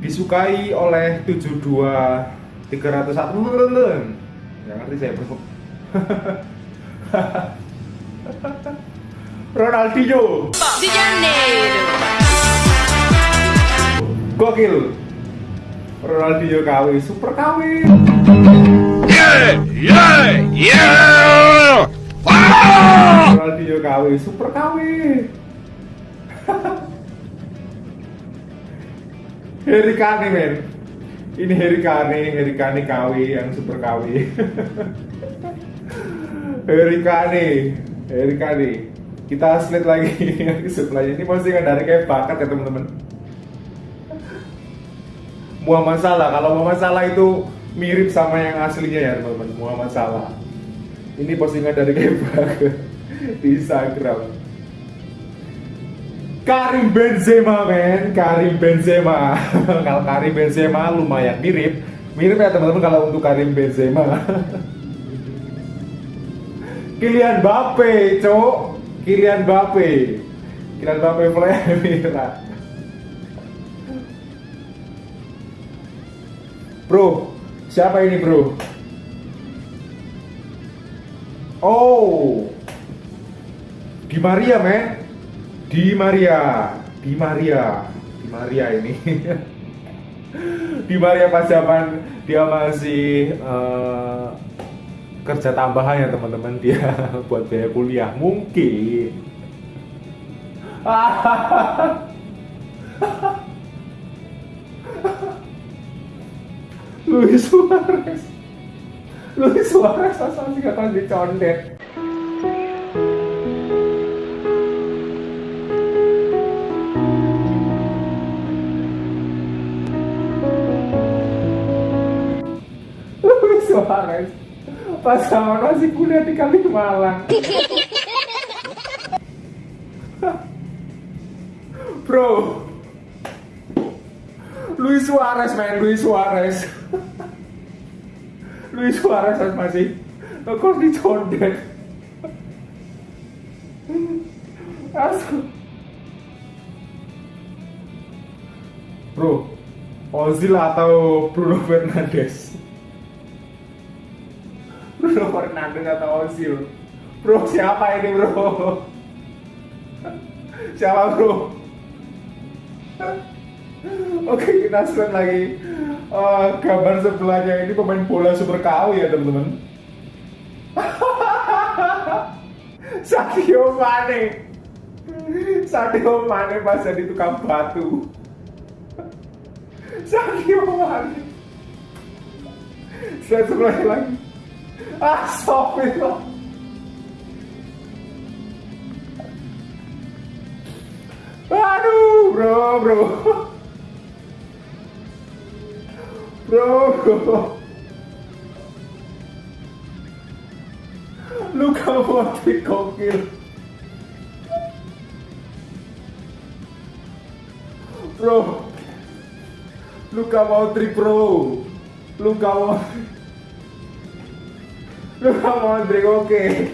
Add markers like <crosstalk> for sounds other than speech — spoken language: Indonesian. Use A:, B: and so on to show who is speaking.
A: disukai oleh 72 301 nggak ngerti saya bro <laughs> Ronaldinho
B: Janeiro.
A: gokil Ronaldinho KW super KW
C: Yeah! Yeah! Yeah!
A: Ronaldinho KW super KW <laughs> Harry Kane men. Ini Harry Kane Harry Kane KW yang super KW <laughs> Harry Kane Harry Kane. Kita slide lagi. <laughs> Sebelahnya ini postingan dari kayak bakat ya teman-teman. Muhammad Salah kalau Muhammad Salah itu mirip sama yang aslinya ya teman-teman. Muhammad Salah. Ini postingan dari kayak di Instagram Karim Benzema men. Karim Benzema. <laughs> Kalau Karim Benzema lumayan mirip. Mirip ya teman-teman kalau untuk Karim Benzema. <laughs> Kylian Mbappe cok. Kylian Mbappe. Kylian Mbappe Vladimir. <laughs> Bro siapa ini bro? Oh. Di Maria men Di Maria. Di Maria. Di Maria ini. <laughs> Di Maria pas zaman dia masih eh, kerja tambahan ya teman-teman. Dia <laughs> buat biaya kuliah. Mungkin. <laughs> Luis Suarez. Luis Suarez asal sih kata dicondet Suarez pas sama masih kuliah di Kalimalang Bro. Luis Suarez men Luis Suarez. Luis Suarez masih kok dicondet Asal Bro Ozil atau Bruno Fernandes Bruno Fernandes atau Ozil. Bro siapa ini bro? Siapa bro? Oke kita slide lagi. Eh, Gambar sebelahnya ini pemain bola super KW ya teman-teman. <laughs> Sadio Mane. Sadio Mane pas jadi tukang batu. Sadio Mane. Slide sebelahnya lagi Ah, Astagfirullah Aduh, bro, bro. Bro, bro. Luka Modric gokil. Bro. Luka Modric, bro. Luka Modric. Luka Modric, oke.